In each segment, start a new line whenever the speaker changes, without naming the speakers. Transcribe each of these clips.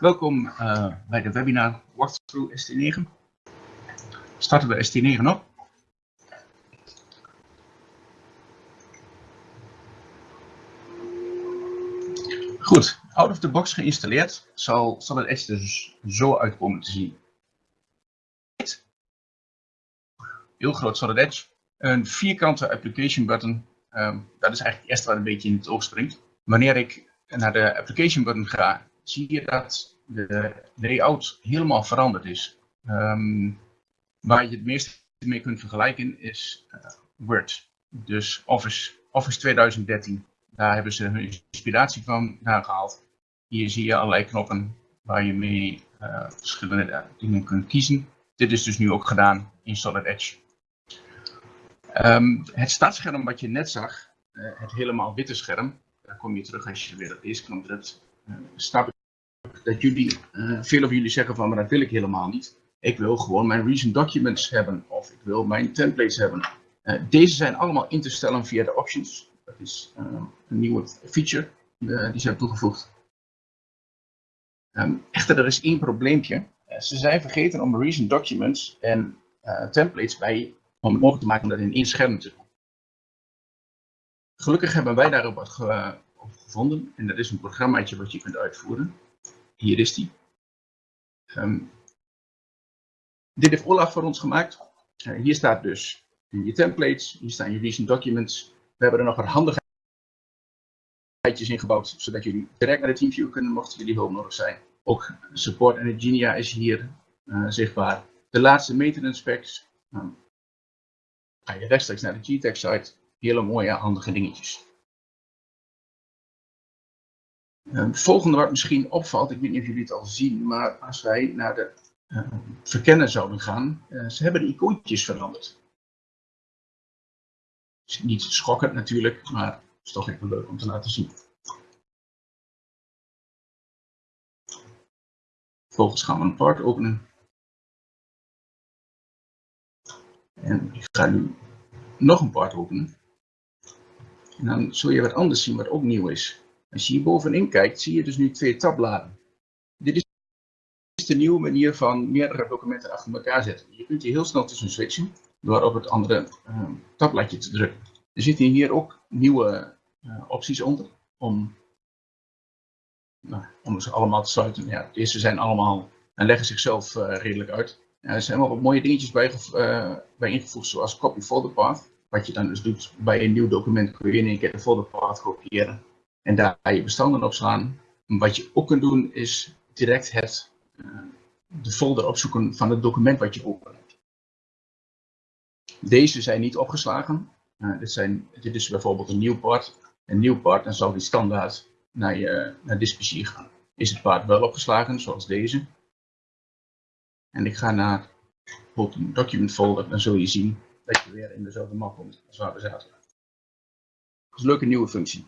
Welkom uh, bij de webinar Walkthrough ST9. Starten we ST9 op. Goed, out of the box geïnstalleerd zal, zal het Edge dus zo uitkomen te zien. Heel groot Solid Edge. Een vierkante application button. Um, dat is eigenlijk het eerste wat een beetje in het oog springt. Wanneer ik naar de application button ga, zie je dat de layout helemaal veranderd is. Um, waar je het meeste mee kunt vergelijken is uh, Word. Dus Office, Office 2013. Daar hebben ze hun inspiratie van gehaald. Hier zie je allerlei knoppen waar je mee uh, verschillende dingen kunt kiezen. Dit is dus nu ook gedaan in Solid Edge. Um, het startscherm wat je net zag, het helemaal witte scherm, daar kom je terug als je weer op deze knop drukt. Uh, dat jullie, uh, veel van jullie zeggen van, maar dat wil ik helemaal niet. Ik wil gewoon mijn recent documents hebben of ik wil mijn templates hebben. Uh, deze zijn allemaal in te stellen via de options. Dat is uh, een nieuwe feature die ze hebben toegevoegd. Um, echter, er is één probleempje. ze zijn vergeten om recent documents en templates bij om het mogelijk te maken om dat in één scherm te doen. Gelukkig hebben wij daarop wat ge gevonden en dat is een programmaatje wat je kunt uitvoeren. Hier is die. Um, dit heeft Olaf voor ons gemaakt. Uh, hier staat dus je templates, hier staan je recent documents. We hebben er nog wat handigheidjes in gebouwd, zodat jullie direct naar de TeamViewer kunnen, mochten jullie hulp nodig zijn. Ook support en Genia is hier uh, zichtbaar. De laatste maintenance specs. Um, ga je rechtstreeks naar de GTEC site. Hele mooie, handige dingetjes. Het volgende wat misschien opvalt, ik weet niet of jullie het al zien, maar als wij naar de uh, verkennen zouden gaan, uh, ze hebben de icoontjes veranderd. Is niet schokkend natuurlijk, maar het is toch even leuk om te laten zien. Vervolgens gaan we een part openen. En ik ga nu nog een part openen. En dan zul je wat anders zien wat ook nieuw is. Als je hier bovenin kijkt, zie je dus nu twee tabbladen. Dit is de nieuwe manier van meerdere documenten achter elkaar zetten. Je kunt hier heel snel tussen switchen door op het andere uh, tabbladje te drukken. Er zitten hier ook nieuwe uh, opties onder om, nou, om ze allemaal te sluiten. Ja, deze zijn allemaal en leggen zichzelf uh, redelijk uit. er zijn wel wat mooie dingetjes bij, bij ingevoegd, zoals copy folder path. Wat je dan dus doet bij een nieuw document, kun je in één keer de folder path kopiëren en daar je bestanden op slaan. Wat je ook kunt doen is direct het, uh, de folder opzoeken van het document wat je open hebt. Deze zijn niet opgeslagen. Uh, dit, zijn, dit is bijvoorbeeld een nieuw part. Een nieuw part, dan zal die standaard naar, je, naar gaan. Is het part wel opgeslagen, zoals deze. En ik ga naar een document folder, dan zul je zien dat je weer in dezelfde map komt als waar we zaten. Dat is een leuke nieuwe functie.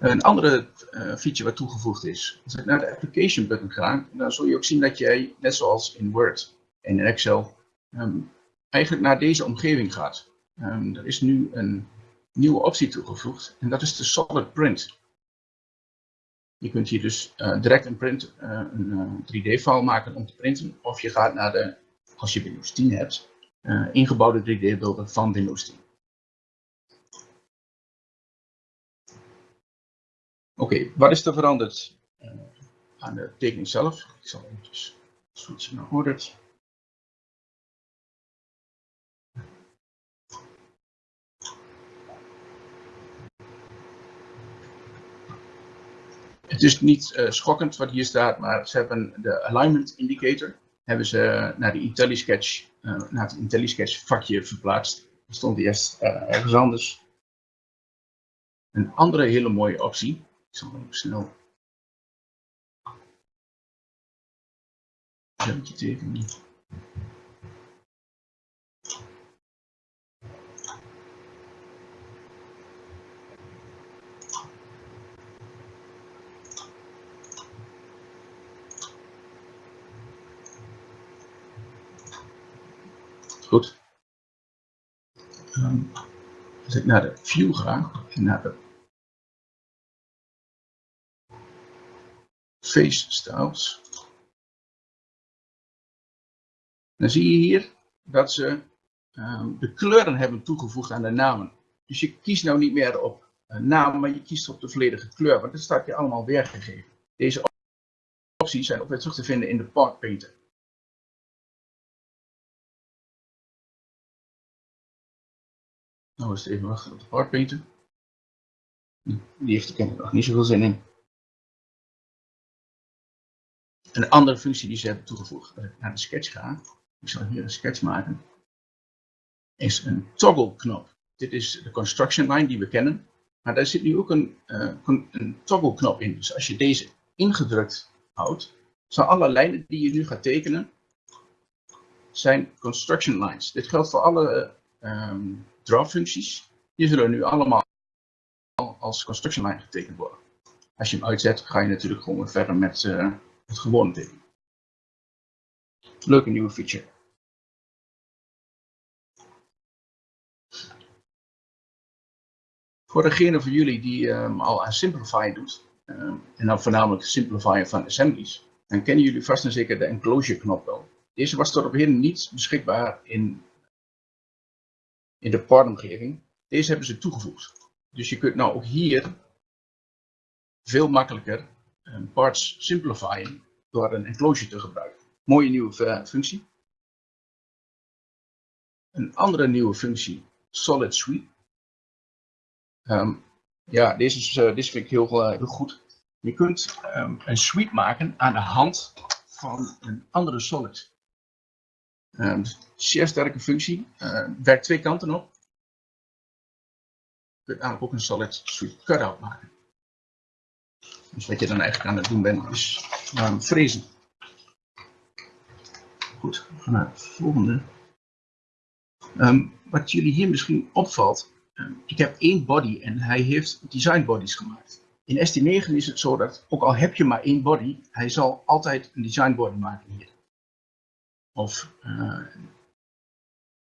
Een andere uh, feature wat toegevoegd is, als ik naar de application button ga, dan zul je ook zien dat jij, net zoals in Word en in Excel, um, eigenlijk naar deze omgeving gaat. Um, er is nu een nieuwe optie toegevoegd en dat is de Solid Print. Je kunt hier dus uh, direct een, print, uh, een 3D-file maken om te printen, of je gaat naar de, als je Windows 10 hebt, ingebouwde 3D-beelden van Windows 10. Oké, wat is er veranderd uh, aan de tekening zelf? Ik zal eventjes switchen naar Ordered. Het is niet uh, schokkend wat hier staat, maar ze hebben de alignment indicator hebben ze naar de IntelliSketch, uh, naar het IntelliSketch vakje verplaatst. Er stond eerst ergens anders. Een andere hele mooie optie snel een tekenen. Goed. Um, Als ik naar de view ga en naar de face styles, dan zie je hier dat ze um, de kleuren hebben toegevoegd aan de namen. Dus je kiest nou niet meer op een naam, maar je kiest op de volledige kleur, want dat staat je allemaal weergegeven. Deze opties zijn ook weer terug te vinden in de Part Painter. Nou het even wachten op de Part Painter. Die heeft er kennelijk nog niet zoveel zin in. Een andere functie die ze hebben toegevoegd, als ik naar de sketch ga, ik zal hier een sketch maken, is een toggle knop. Dit is de construction line die we kennen. Maar daar zit nu ook een, uh, een toggle knop in. Dus als je deze ingedrukt houdt, zijn alle lijnen die je nu gaat tekenen, zijn construction lines. Dit geldt voor alle um, draw functies. Die zullen nu allemaal als construction line getekend worden. Als je hem uitzet, ga je natuurlijk gewoon verder met het gewone tekenen. Leuke nieuwe feature. Voor degene van jullie die um, al aan Simplify doet, um, en dan voornamelijk Simplify van assemblies, dan kennen jullie vast en zeker de enclosure knop wel. Deze was tot op heden niet beschikbaar in, in de partomgeving. Deze hebben ze toegevoegd. Dus je kunt nou ook hier veel makkelijker parts simplifyen door een enclosure te gebruiken. Mooie nieuwe uh, functie. Een andere nieuwe functie, Solid Suite. Um, ja, deze, is, uh, deze vind ik heel, uh, heel goed. Je kunt um, een suite maken aan de hand van een andere solid. Um, zeer sterke functie. Uh, werkt twee kanten op. Je kunt eigenlijk ook een solid suite cutout maken. Dus wat je dan eigenlijk aan het doen bent is um, frezen. Goed, we gaan naar het volgende. wat jullie hier misschien opvalt, ik heb één body en hij heeft design bodies gemaakt. In ST9 is het zo dat, ook al heb je maar één body, hij zal altijd een design body maken hier. Of uh,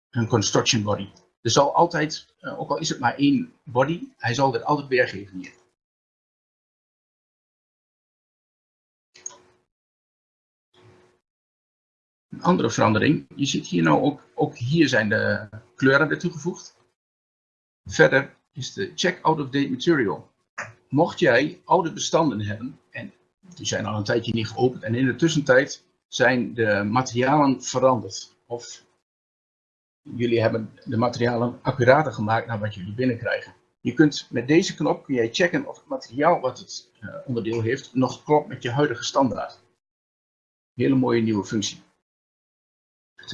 een construction body. Er zal altijd, uh, ook al is het maar één body, hij zal dit altijd weergeven hier. Een andere verandering, je ziet hier nou ook, ook hier zijn de kleuren weer toegevoegd. Verder is de check out of date material. Mocht jij oude bestanden hebben, en die zijn al een tijdje niet geopend, en in de tussentijd zijn de materialen veranderd. Of jullie hebben de materialen accurater gemaakt naar wat jullie binnenkrijgen. Je kunt met deze knop kun jij checken of het materiaal wat het uh, onderdeel heeft nog klopt met je huidige standaard. Hele mooie nieuwe functie.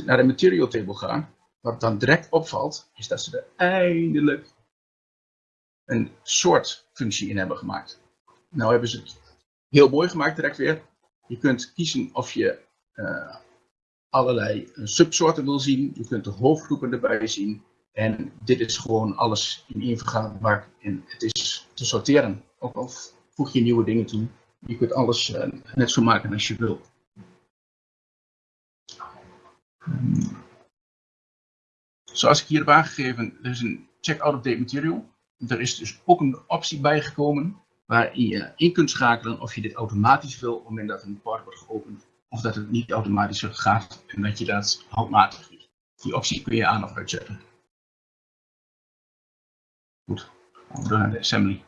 Naar de material table ga, wat dan direct opvalt, is dat ze er eindelijk een soort functie in hebben gemaakt. Nou hebben ze het heel mooi gemaakt direct weer. Je kunt kiezen of je uh, allerlei subsoorten wil zien. Je kunt de hoofdgroepen erbij zien. En dit is gewoon alles in één vergaderbak. En het is te sorteren. Ook al voeg je nieuwe dingen toe. Je kunt alles uh, net zo maken als je wil. Um, Zoals ik hier heb aangegeven, er is een check out of date material. Er is dus ook een optie bijgekomen waar je in kunt schakelen of je dit automatisch wil op het moment dat een part wordt geopend. Of dat het niet automatisch gaat en dat je dat handmatig doet. Die optie kun je aan of uitzetten. Goed, door naar de assembly.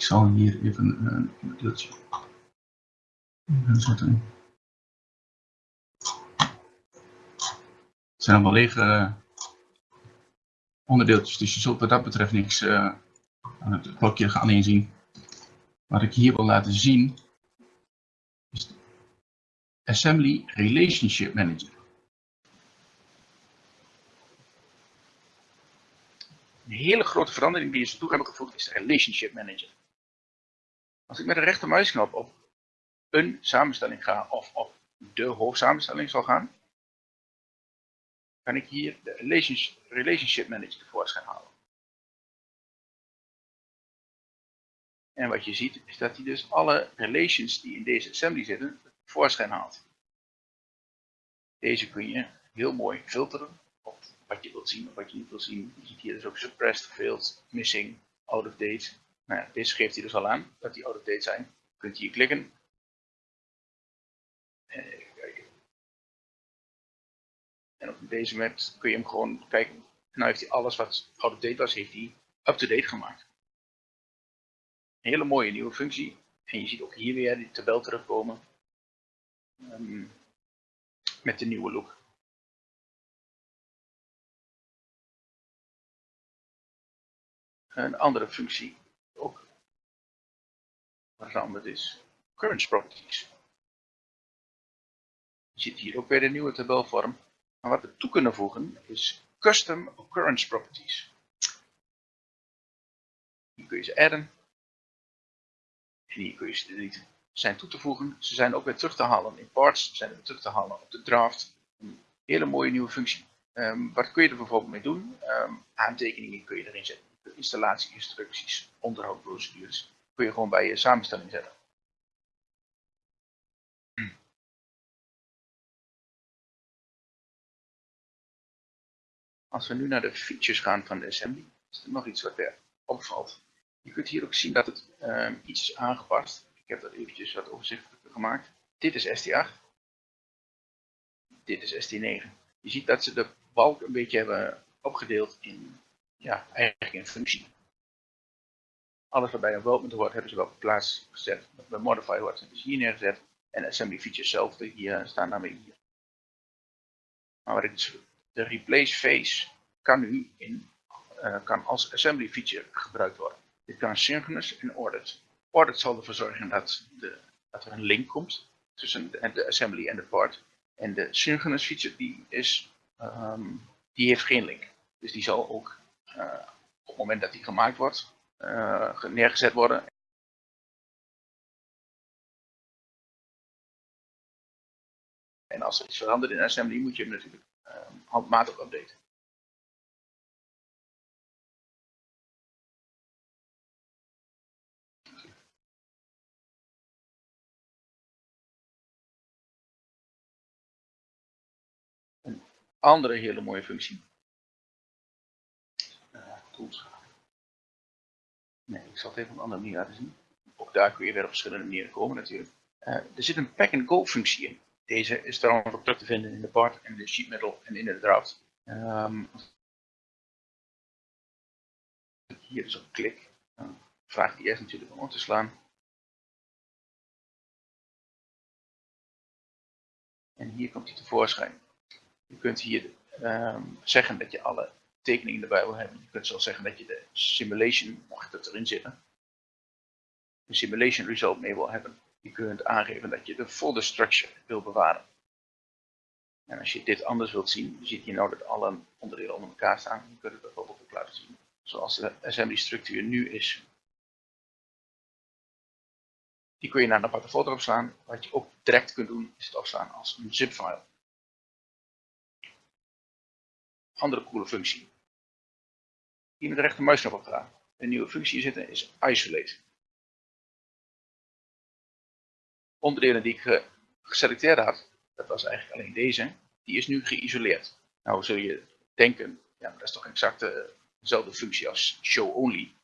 Ik zal hier even een deeltje zetten. Het zijn allemaal lege uh, onderdeeltjes, dus je zult wat dat betreft niks uh, aan het blokje gaan inzien. Wat ik hier wil laten zien is de Assembly Relationship Manager. Een hele grote verandering die ze toe hebben gevoegd is de Relationship Manager. Als ik met de rechtermuisknop op een samenstelling ga of op de hoofdsamenstelling zal gaan, kan ik hier de Relationship Manager tevoorschijn halen. En wat je ziet is dat hij dus alle relations die in deze assembly zitten, voorschijn haalt. Deze kun je heel mooi filteren op wat je wilt zien of wat je niet wilt zien. Je ziet hier dus ook suppressed, failed, missing, out of date. Nou deze geeft hij dus al aan dat die out of date zijn. Je kunt hier klikken. Even kijken. En op deze map kun je hem gewoon kijken. En nou heeft hij alles wat out of date was, heeft hij up-to-date gemaakt. Een hele mooie nieuwe functie. En je ziet ook hier weer die tabel terugkomen. Um, met de nieuwe look. Een andere functie veranderd is. Current properties. Je ziet hier ook weer de nieuwe tabelvorm. Maar wat we toe kunnen voegen is custom occurrence properties. Hier kun je ze adden. En hier kun je ze deleten. Zijn toe te voegen. Ze zijn ook weer terug te halen in parts. Ze zijn weer terug te halen op de draft. Een hele mooie nieuwe functie. Um, wat kun je er bijvoorbeeld mee doen? Um, aantekeningen kun je erin zetten. Installatieinstructies, onderhoudprocedures. Kun je gewoon bij je samenstelling zetten. Als we nu naar de features gaan van de assembly, is er nog iets wat er opvalt. Je kunt hier ook zien dat het um, iets is aangepast. Ik heb dat eventjes wat overzichtelijker gemaakt. Dit is ST8. Dit is ST9. Je ziet dat ze de balk een beetje hebben opgedeeld in, ja, eigenlijk in functie. Alles wat bij een development hoort, hebben ze wel op plaats gezet. Bij modify hier neergezet. En assembly features zelf, hier staan daarmee hier. Maar dus de replace phase kan nu in, uh, kan als assembly feature gebruikt worden. Dit kan synchronous en ordered. Ordered zal ervoor zorgen dat, de, dat er een link komt tussen de, assembly en de part. En de synchronous feature die, is, um, die heeft geen link. Dus die zal ook uh, op het moment dat die gemaakt wordt, neergezet worden. En als er iets verandert in assembly moet je hem natuurlijk um, handmatig updaten. Een andere hele mooie functie. Tools. Nee, ik zal het even op een andere manier laten zien. Ook daar kun je weer op verschillende manieren komen natuurlijk. Uh, er zit een pack-and-go functie in. Deze is trouwens ook terug te vinden in de part en de sheet metal en in de draft. Um, hier is op klik. Dan vraagt hij eerst natuurlijk om te slaan. En hier komt hij tevoorschijn. Je kunt hier um, zeggen dat je alle hebben. Je kunt zelfs zeggen dat je de simulation, mocht het erin zitten, de simulation result mee wil hebben je kunt aangeven dat je de folder structure wil bewaren. En als je dit anders wilt zien, je ziet hier nou dat alle onderdelen onder elkaar staan. Je kunt het bijvoorbeeld ook laten zien zoals de assembly structuur nu is. Die kun je naar een aparte folder opslaan. Wat je ook direct kunt doen, is het opslaan als een zip-file. Andere coole functie. Hier met de rechtermuisknop op gaan. Een nieuwe functie zitten is isolate onderdelen die ik geselecteerd had, dat was eigenlijk alleen deze, die is nu geïsoleerd. Nou zul je denken, ja, maar dat is toch exact dezelfde functie als show only.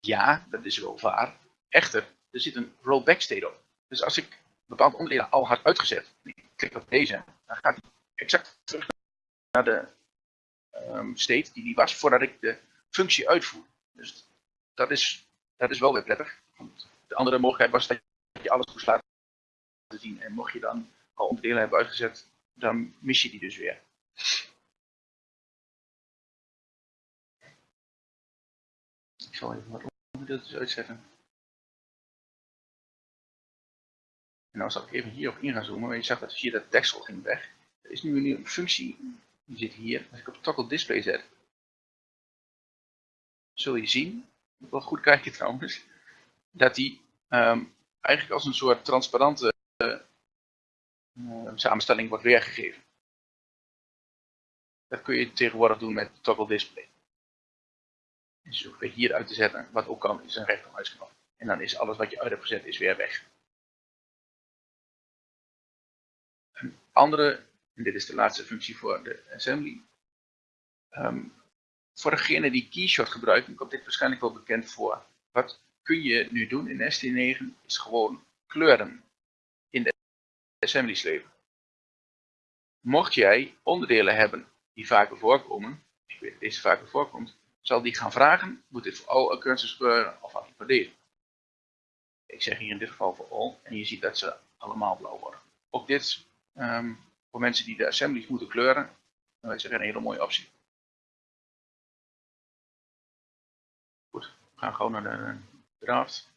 Ja, dat is wel waar. Echter, er zit een rollback state op. Dus als ik bepaalde onderdelen al had uitgezet, en ik klik op deze, dan gaat hij exact terug naar de um, die die was voordat ik de functie uitvoer. Dus dat is, dat is wel weer prettig. Want de andere mogelijkheid was dat je alles moest laten zien. En mocht je dan al onderdelen hebben uitgezet, dan mis je die dus weer. Ik zal even wat onderdeeltjes uitzetten. En nou zal ik even hierop in gaan zoomen, maar je zag dat hier dat deksel ging weg. Er is nu een functie, die zit hier. Als ik op toggle display zet, zul je zien, wel goed kijken trouwens, dat die um, eigenlijk als een soort transparante uh, samenstelling wordt weergegeven. Dat kun je tegenwoordig doen met toggle display. Dus je weer hier uit te zetten. Wat ook kan is een rechtermuisknop. En dan is alles wat je uit hebt gezet is weer weg. Een andere, en dit is de laatste functie voor de assembly. Um, voor degene die Keyshot gebruiken, komt dit waarschijnlijk wel bekend voor. Wat kun je nu doen in ST9 is gewoon kleuren in de assembly slepen. Mocht jij onderdelen hebben die vaker voorkomen, ik weet deze vaker voorkomt, zal die gaan vragen, moet dit voor all occurrences gebeuren of deze? Ik zeg hier in dit geval voor all en je ziet dat ze allemaal blauw worden. Ook dit, um, voor mensen die de assemblies moeten kleuren, dat is een hele mooie optie. Goed, we gaan gewoon naar de draft.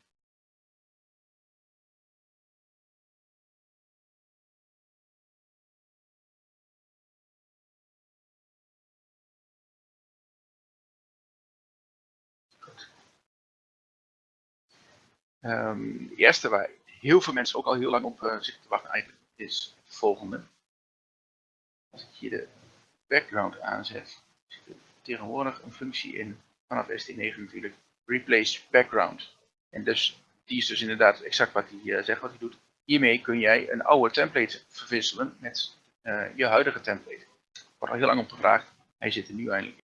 Um, de eerste waar heel veel mensen ook al heel lang op uh, zitten te wachten eigenlijk is het volgende. Als ik hier de background aanzet, zit er tegenwoordig een functie in, vanaf ST9 natuurlijk, replace background. En dus die is dus inderdaad exact wat hij uh, zegt wat hij doet. Hiermee kun jij een oude template verwisselen met uh, je huidige template. Wordt al heel lang om gevraagd. Hij zit er nu eindelijk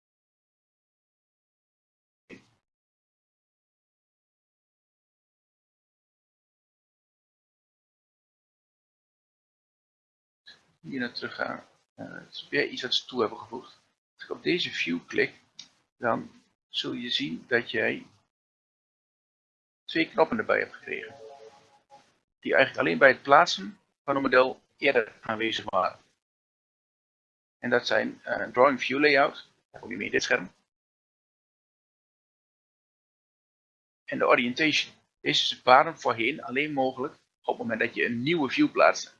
hier naar terug gaan. Het is weer iets wat ze toe hebben gevoegd. Als ik op deze view klik, dan zul je zien dat jij twee knoppen erbij hebt gekregen. Die eigenlijk alleen bij het plaatsen van een model eerder aanwezig waren. En dat zijn uh, Drawing View Layout, daar kom je mee in dit scherm. En de Orientation. Deze waren voorheen alleen mogelijk op het moment dat je een nieuwe view plaatste.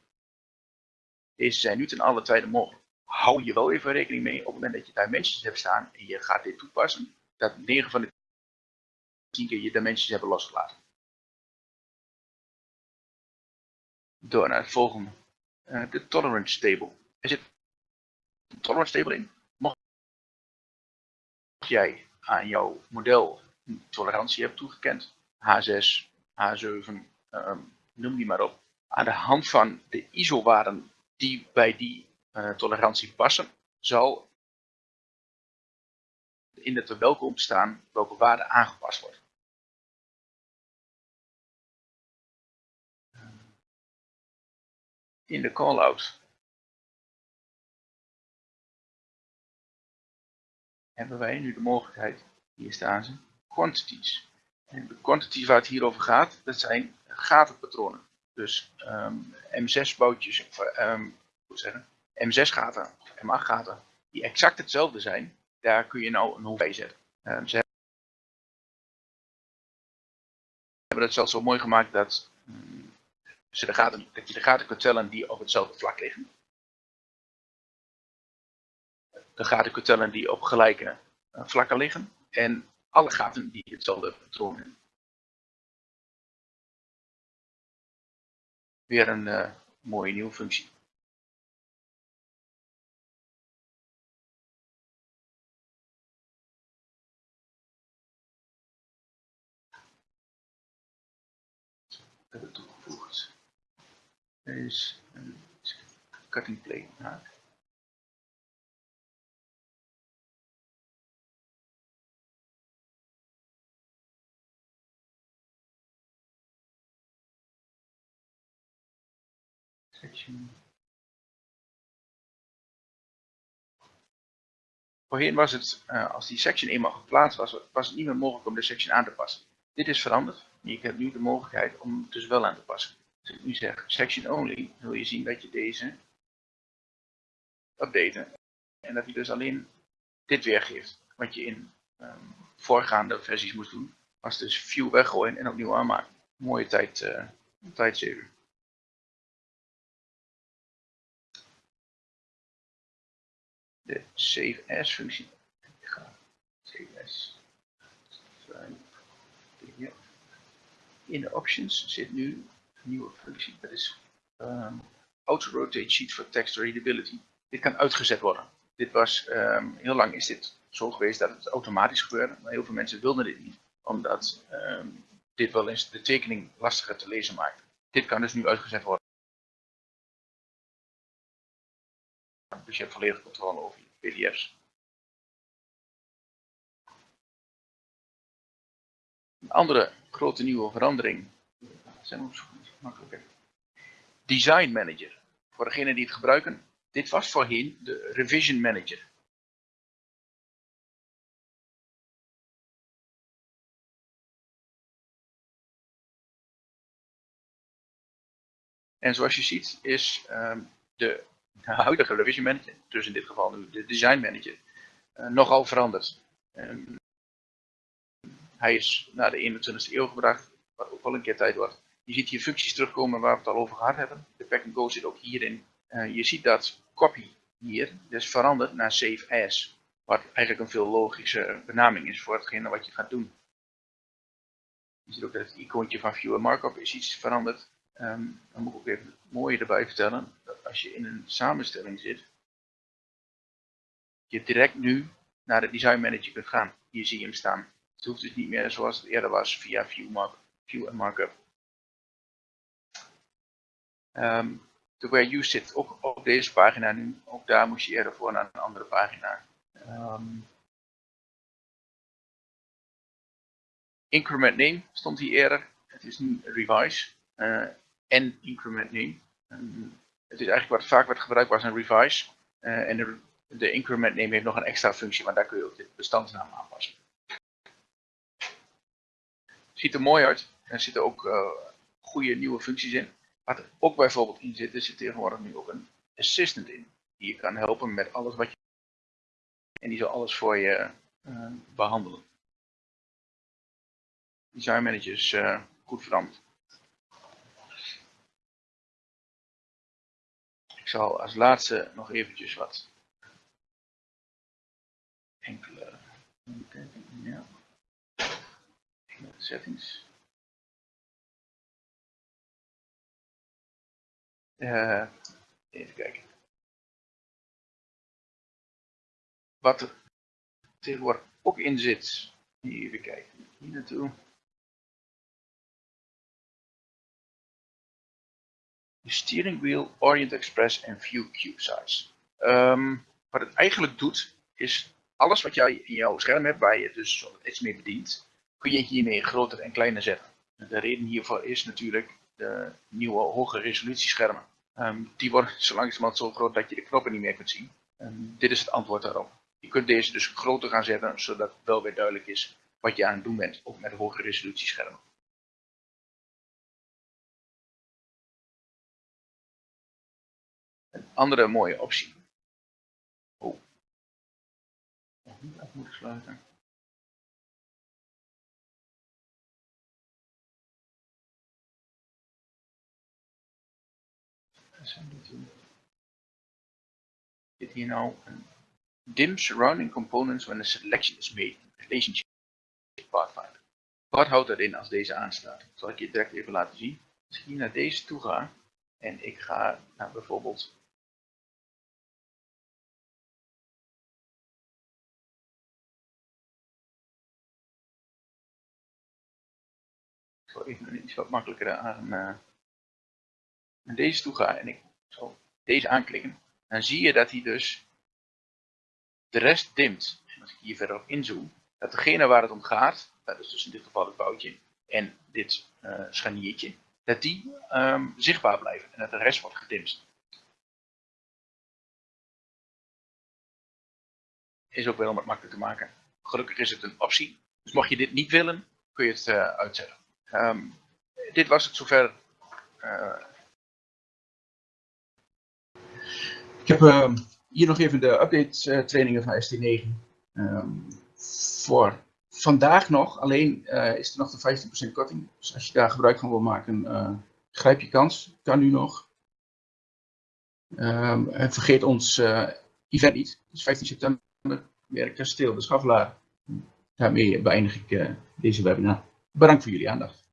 Deze zijn nu ten alle tijde mogelijk. Hou je wel even rekening mee op het moment dat je dimensions hebt staan en je gaat dit toepassen, dat 9 van de 10 keer je dimensions hebben losgelaten. Door naar het volgende. Uh, de tolerance table. Er zit een tolerance table in. Mocht jij aan jouw model een tolerantie hebt toegekend, H6, H7, um, noem die maar op. Aan de hand van de ISO-waarden die bij die uh, tolerantie passen, zal in het verwelkom staan welke waarde aangepast wordt. In de callout hebben wij nu de mogelijkheid, hier staan ze, quantities. En de quantities waar het hier over gaat, dat zijn gatenpatronen. Dus um, M6 bootjes, of um, zeggen, M6 gaten of M8 gaten, die exact hetzelfde zijn, daar kun je nou een hoef bij zetten. Um, ze hebben het zelfs zo mooi gemaakt dat, um, ze de gaten, dat je de gaten kunt tellen die op hetzelfde vlak liggen. De gaten kunt tellen die op gelijke uh, vlakken liggen. En alle gaten die hetzelfde patroon hebben. Weer een uh, mooie nieuwe functie. toegevoegd. Er is een cutting plane gemaakt. Section. Voorheen was het, uh, als die section eenmaal geplaatst was, was het niet meer mogelijk om de section aan te passen. Dit is veranderd. Je hebt nu de mogelijkheid om het dus wel aan te passen. Als ik nu zeg section only, zul je zien dat je deze updaten. En dat hij dus alleen dit weergeeft. Wat je in um, voorgaande versies moest doen. Was dus view weggooien en opnieuw aanmaken. Mooie tijd, uh. De save as functie. Ik ga save as. In de options zit nu een nieuwe functie. Dat is um, auto rotate sheet for text readability. Dit kan uitgezet worden. Dit was, um, heel lang is dit zo geweest dat het automatisch gebeurde, maar heel veel mensen wilden dit niet, omdat ehm, dit wel eens de tekening lastiger te lezen maakt. Dit kan dus nu uitgezet worden. Dus je hebt volledige controle over je pdf's. Een andere grote nieuwe verandering. Zijn makkelijker. Design Manager. Voor degenen die het gebruiken. Dit was voorheen de Revision Manager. En zoals je ziet is um, de huidige revision manager, dus in dit geval nu de design manager, uh, nogal veranderd. Um, hij is naar de 21ste eeuw gebracht, wat ook wel een keer tijd wordt. Je ziet hier functies terugkomen waar we het al over gehad hebben. De pack and go zit ook hierin. Uh, je ziet dat copy hier dus verandert naar save as. Wat eigenlijk een veel logische benaming is voor hetgene wat je gaat doen. Je ziet ook dat het icoontje van viewer markup is iets veranderd. Um, dan moet ik ook even het mooie erbij vertellen. Als je in een samenstelling zit, je direct nu naar de design manager kunt gaan. Hier zie je hem staan. Het hoeft dus niet meer zoals het eerder was via view, view en markup. De where you zit ook op deze pagina nu. Ook daar moest je eerder voor naar een andere pagina. Um, increment name stond hier eerder. Het is nu revise. Uh, en increment name. Um, het is eigenlijk wat vaak wordt gebruikt was een revise. Uh, en de, de, increment name heeft nog een extra functie, maar daar kun je ook de bestandsnaam aanpassen. Ziet er mooi uit. Er zitten ook uh, goede nieuwe functies in. Wat er ook bijvoorbeeld in zit, er zit tegenwoordig nu ook een assistant in. Die je kan helpen met alles wat je... En die zal alles voor je uh, behandelen. Design Manager is uh, goed veranderd. Ik zal als laatste nog eventjes wat enkele settings. Uh, even kijken. Wat er tegenwoordig ook in zit. Even kijken. Hier naartoe. De steering wheel, Orient Express en View Cube Size. Um, wat het eigenlijk doet, is alles wat jij in jouw scherm hebt, waar je dus iets mee bedient, kun je hiermee groter en kleiner zetten. De reden hiervoor is natuurlijk de nieuwe hoge resolutieschermen. Um, die worden zo langzamerhand zo groot dat je de knoppen niet meer kunt zien. Dit is het antwoord daarop. Je kunt deze dus groter gaan zetten, zodat het wel weer duidelijk is wat je aan het doen bent, ook met hoge andere mooie optie. Oh. Nog niet af moeten sluiten. Zit hier nou een dim surrounding components when a selection is made relationship Pathfinder. Wat houdt dat in als deze aanstaat? Dat zal ik je direct even laten zien. Als ik hier naar deze toe ga en ik ga naar bijvoorbeeld even iets wat makkelijker aan, uh, deze toe ga en ik zal deze aanklikken, dan zie je dat hij dus de rest dimt. En als ik hier verder op inzoom, dat degene waar het om gaat, dat is dus in dit geval het boutje en dit uh, scharniertje, dat die um, zichtbaar blijven en dat de rest wordt gedimd. Is ook wel om het makkelijk te maken. Gelukkig is het een optie. Dus mocht je dit niet willen, kun je het uh, uitzetten. Um, dit was het zover. Uh... Ik heb uh, hier nog even de update uh, trainingen van ST9. Um, ehm, voor vandaag nog, alleen uh, is er nog de 15% korting. Dus als je daar gebruik van wil maken, grijp je kans. Kan nu nog. En vergeet ons event niet. Dus 15 september, werk kasteel de Schaflaar. Daarmee beëindig ik deze webinar. Bedankt voor jullie aandacht.